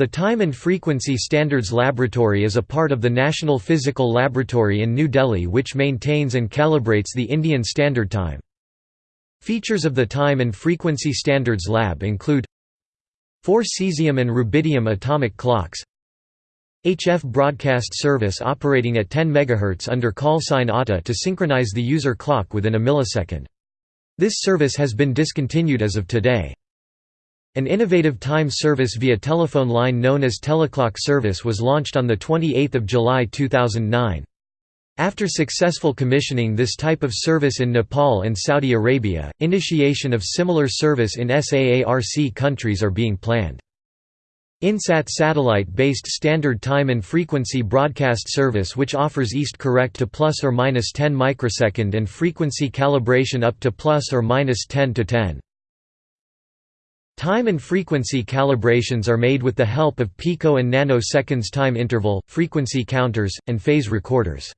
The Time and Frequency Standards Laboratory is a part of the National Physical Laboratory in New Delhi which maintains and calibrates the Indian Standard Time. Features of the Time and Frequency Standards Lab include Four cesium and rubidium atomic clocks HF broadcast service operating at 10 MHz under call sign ATA to synchronize the user clock within a millisecond. This service has been discontinued as of today. An innovative time service via telephone line known as Teleclock service was launched on 28 July 2009. After successful commissioning this type of service in Nepal and Saudi Arabia, initiation of similar service in SAARC countries are being planned. INSAT satellite-based standard time and frequency broadcast service which offers east correct to plus or minus 10 microsecond and frequency calibration up to plus or minus 10 to 10. Time and frequency calibrations are made with the help of pico and nanoseconds time interval, frequency counters, and phase recorders.